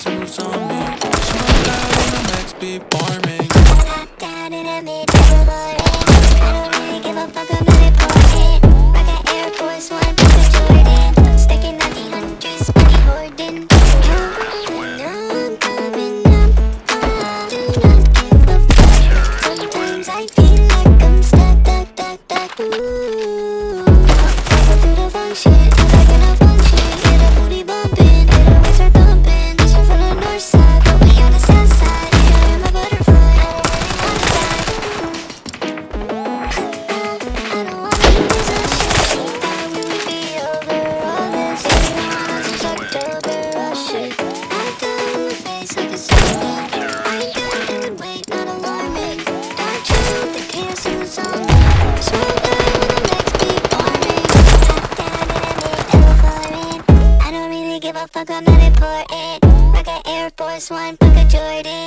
single zombie She went out on a max beat farming. I got it in me, double motherfucker, man, important Rock a Air Force One, fuck a Jordan.